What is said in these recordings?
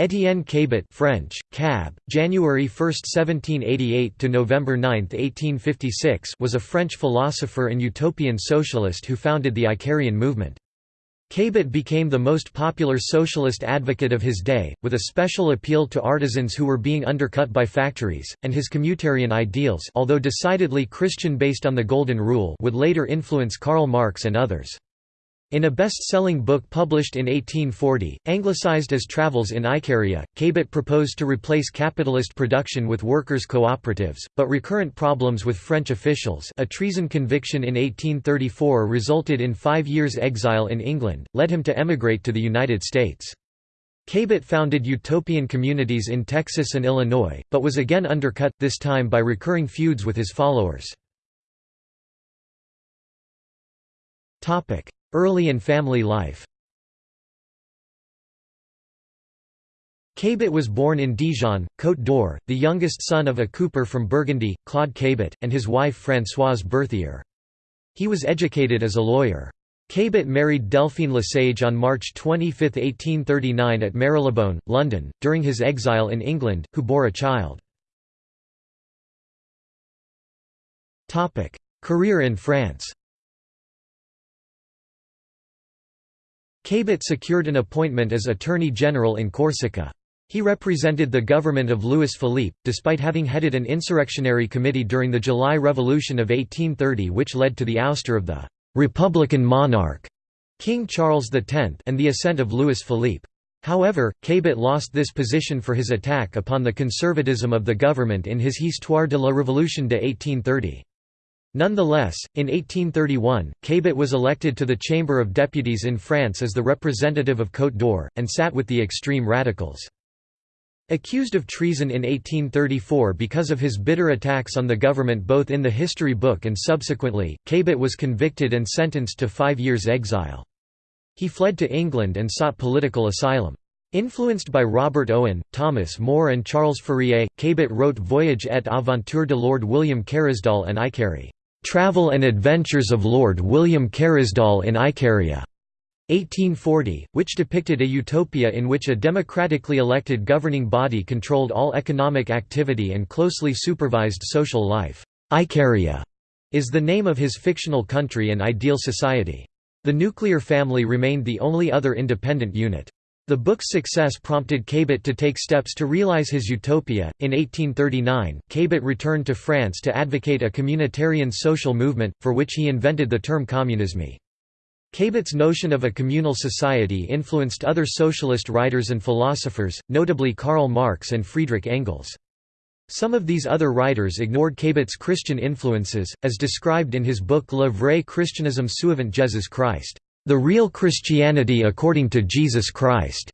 Étienne Cabet French, Cab, January 1, 1788 to November 9, 1856 was a French philosopher and utopian socialist who founded the Icarian movement. Cabet became the most popular socialist advocate of his day, with a special appeal to artisans who were being undercut by factories, and his communitarian ideals although decidedly Christian based on the Golden Rule would later influence Karl Marx and others. In a best-selling book published in 1840, anglicized as Travels in Icaria, Cabet proposed to replace capitalist production with workers' cooperatives, but recurrent problems with French officials a treason conviction in 1834 resulted in five years' exile in England, led him to emigrate to the United States. Cabet founded utopian communities in Texas and Illinois, but was again undercut, this time by recurring feuds with his followers. Early and family life Cabet was born in Dijon, Côte d'Or, the youngest son of a cooper from Burgundy, Claude Cabet, and his wife Françoise Berthier. He was educated as a lawyer. Cabet married Delphine Lesage on March 25, 1839 at Marylebone, London, during his exile in England, who bore a child. Career in France Cabet secured an appointment as Attorney General in Corsica. He represented the government of Louis Philippe, despite having headed an insurrectionary committee during the July Revolution of 1830 which led to the ouster of the «republican monarch» King Charles X and the ascent of Louis Philippe. However, Cabet lost this position for his attack upon the conservatism of the government in his Histoire de la Révolution de 1830. Nonetheless, in 1831, Cabet was elected to the Chamber of Deputies in France as the representative of Côte d'Or, and sat with the extreme radicals. Accused of treason in 1834 because of his bitter attacks on the government both in the history book and subsequently, Cabet was convicted and sentenced to five years' exile. He fled to England and sought political asylum. Influenced by Robert Owen, Thomas More and Charles Fourier, Cabet wrote Voyage et aventure de Lord William Carysdal and Icarie. Travel and Adventures of Lord William Carysdal in Icaria, 1840, which depicted a utopia in which a democratically elected governing body controlled all economic activity and closely supervised social life. Icaria is the name of his fictional country and ideal society. The nuclear family remained the only other independent unit. The book's success prompted Cabet to take steps to realize his utopia. In 1839, Cabet returned to France to advocate a communitarian social movement, for which he invented the term communisme. Cabet's notion of a communal society influenced other socialist writers and philosophers, notably Karl Marx and Friedrich Engels. Some of these other writers ignored Cabet's Christian influences, as described in his book Le vrai christianisme suivant Jésus Christ. The Real Christianity According to Jesus Christ,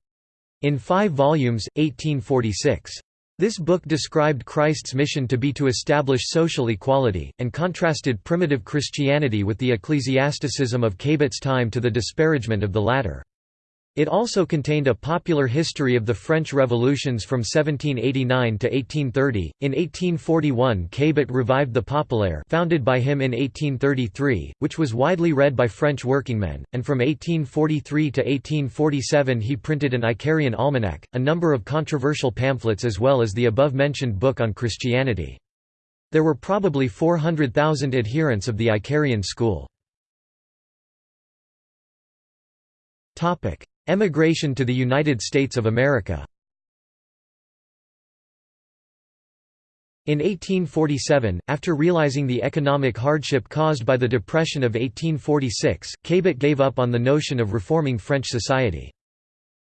in five volumes, 1846. This book described Christ's mission to be to establish social equality, and contrasted primitive Christianity with the ecclesiasticism of Cabet's time to the disparagement of the latter. It also contained a popular history of the French revolutions from 1789 to 1830. In 1841, Cabet revived the Populaire, founded by him in 1833, which was widely read by French workingmen, and from 1843 to 1847 he printed an Icarian almanac, a number of controversial pamphlets as well as the above-mentioned book on Christianity. There were probably 400,000 adherents of the Icarian school. Emigration to the United States of America In 1847, after realizing the economic hardship caused by the Depression of 1846, Cabet gave up on the notion of reforming French society.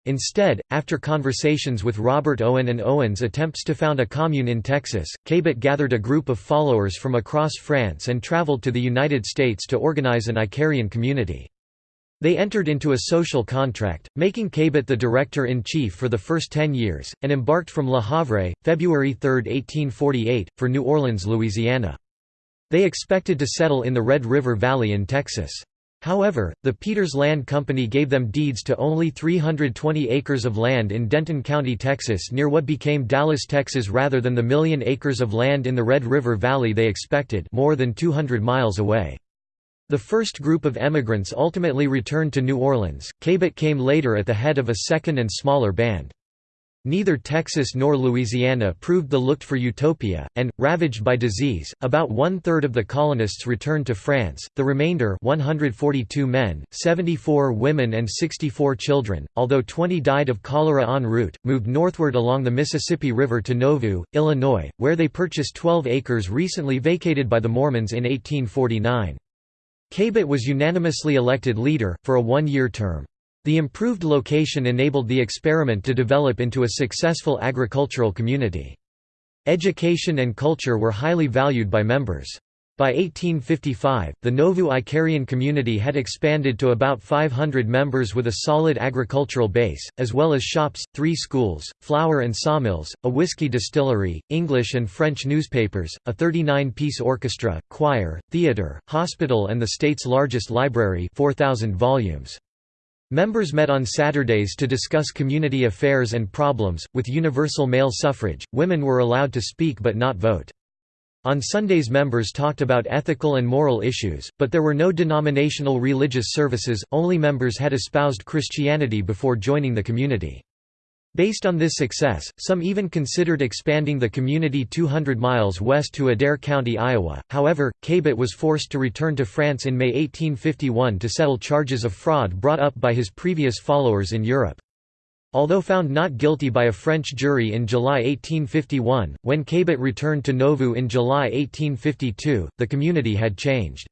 Instead, after conversations with Robert Owen and Owen's attempts to found a commune in Texas, Cabet gathered a group of followers from across France and traveled to the United States to organize an Icarian community. They entered into a social contract, making Cabet the director-in-chief for the first ten years, and embarked from Le Havre, February 3, 1848, for New Orleans, Louisiana. They expected to settle in the Red River Valley in Texas. However, the Peters Land Company gave them deeds to only 320 acres of land in Denton County, Texas near what became Dallas, Texas rather than the million acres of land in the Red River Valley they expected more than 200 miles away. The first group of emigrants ultimately returned to New Orleans. Cabet came later at the head of a second and smaller band. Neither Texas nor Louisiana proved the looked-for utopia, and, ravaged by disease, about one-third of the colonists returned to France, the remainder 142 men, 74 women and 64 children, although 20 died of cholera en route, moved northward along the Mississippi River to Nauvoo, Illinois, where they purchased 12 acres recently vacated by the Mormons in 1849. Cabet was unanimously elected leader, for a one-year term. The improved location enabled the experiment to develop into a successful agricultural community. Education and culture were highly valued by members. By 1855, the Nauvoo Icarian community had expanded to about 500 members with a solid agricultural base, as well as shops, three schools, flour and sawmills, a whiskey distillery, English and French newspapers, a 39-piece orchestra, choir, theatre, hospital and the state's largest library 4,000 volumes. Members met on Saturdays to discuss community affairs and problems. With universal male suffrage, women were allowed to speak but not vote. On Sundays, members talked about ethical and moral issues, but there were no denominational religious services, only members had espoused Christianity before joining the community. Based on this success, some even considered expanding the community 200 miles west to Adair County, Iowa. However, Cabet was forced to return to France in May 1851 to settle charges of fraud brought up by his previous followers in Europe. Although found not guilty by a French jury in July 1851, when Cabet returned to Nauvoo in July 1852, the community had changed.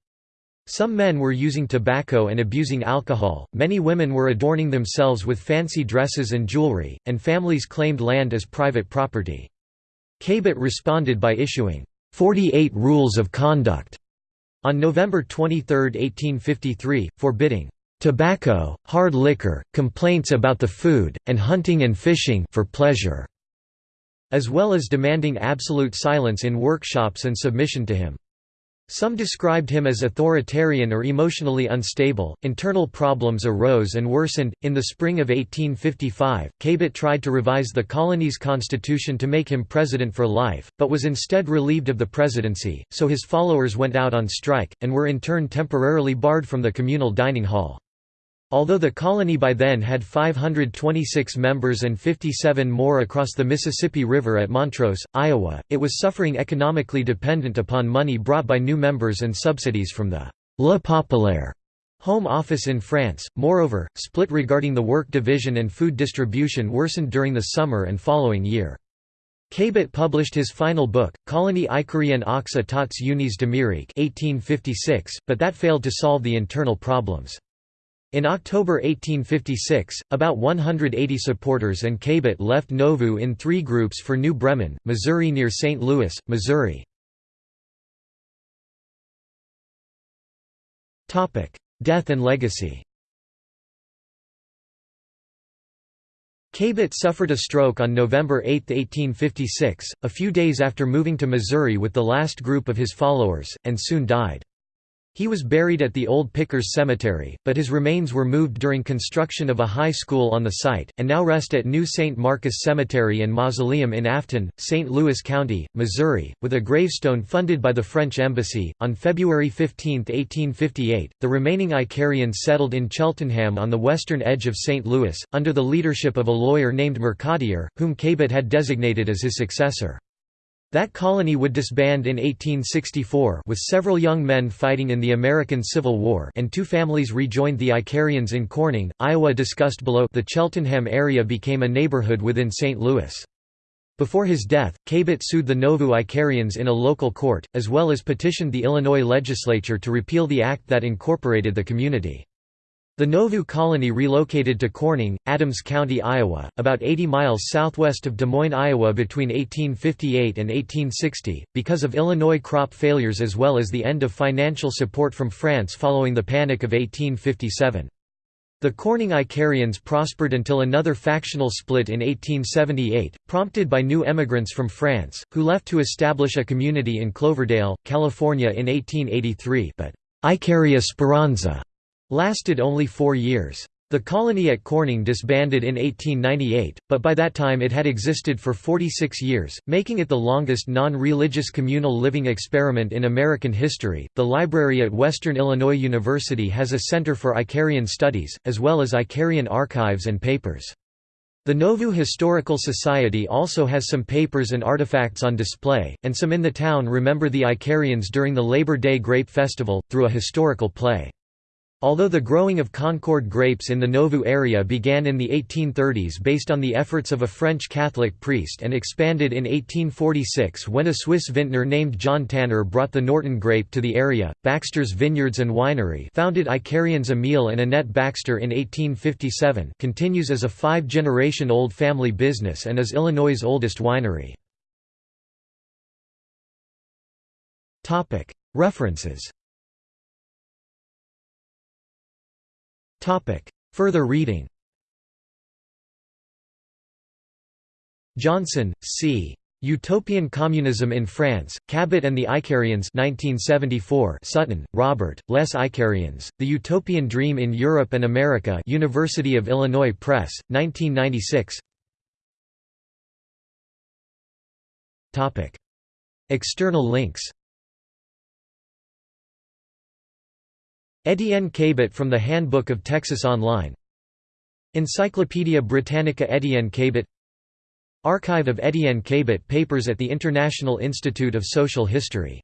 Some men were using tobacco and abusing alcohol, many women were adorning themselves with fancy dresses and jewelry, and families claimed land as private property. Cabet responded by issuing 48 Rules of Conduct on November 23, 1853, forbidding tobacco, hard liquor, complaints about the food, and hunting and fishing for pleasure, as well as demanding absolute silence in workshops and submission to him. Some described him as authoritarian or emotionally unstable. Internal problems arose and worsened. In the spring of 1855, Cabet tried to revise the colony's constitution to make him president for life, but was instead relieved of the presidency, so his followers went out on strike, and were in turn temporarily barred from the communal dining hall. Although the colony by then had 526 members and 57 more across the Mississippi River at Montrose, Iowa, it was suffering economically dependent upon money brought by new members and subsidies from the «Le Populaire Home Office in France. Moreover, split regarding the work division and food distribution worsened during the summer and following year. Cabet published his final book, Colonie Icarienne aux Etats Unis d'Amérique 1856, but that failed to solve the internal problems. In October 1856, about 180 supporters and Cabet left Nauvoo in three groups for New Bremen, Missouri near St. Louis, Missouri. Death and legacy Cabet suffered a stroke on November 8, 1856, a few days after moving to Missouri with the last group of his followers, and soon died. He was buried at the Old Pickers Cemetery, but his remains were moved during construction of a high school on the site, and now rest at New St. Marcus Cemetery and Mausoleum in Afton, St. Louis County, Missouri, with a gravestone funded by the French Embassy. On February 15, 1858, the remaining Icarians settled in Cheltenham on the western edge of St. Louis, under the leadership of a lawyer named Mercadier, whom Cabet had designated as his successor. That colony would disband in 1864 with several young men fighting in the American Civil War and two families rejoined the Icarians in Corning, Iowa discussed below the Cheltenham area became a neighborhood within St. Louis. Before his death, Cabet sued the Nauvoo Icarians in a local court, as well as petitioned the Illinois legislature to repeal the act that incorporated the community. The Nauvoo colony relocated to Corning, Adams County, Iowa, about 80 miles southwest of Des Moines, Iowa between 1858 and 1860, because of Illinois crop failures as well as the end of financial support from France following the Panic of 1857. The Corning Icarians prospered until another factional split in 1878, prompted by new emigrants from France, who left to establish a community in Cloverdale, California in 1883 but Icaria Speranza lasted only four years. The colony at Corning disbanded in 1898, but by that time it had existed for 46 years, making it the longest non religious communal living experiment in American history. The library at Western Illinois University has a Center for Icarian Studies, as well as Icarian archives and papers. The Nauvoo Historical Society also has some papers and artifacts on display, and some in the town remember the Icarians during the Labor Day Grape Festival, through a historical play. Although the growing of Concord grapes in the Nauvoo area began in the 1830s based on the efforts of a French Catholic priest and expanded in 1846 when a Swiss vintner named John Tanner brought the Norton grape to the area, Baxter's Vineyards and Winery founded Icarians Emile and Annette Baxter in 1857 continues as a five-generation-old family business and is Illinois' oldest winery. References Further reading. Johnson, C. Utopian Communism in France, Cabet and the Icarians 1974 Sutton, Robert, Les Icarians, The Utopian Dream in Europe and America University of Illinois Press, 1996 External links Etienne Cabet from the Handbook of Texas Online. Encyclopædia Britannica Etienne Cabet. Archive of Etienne Cabet papers at the International Institute of Social History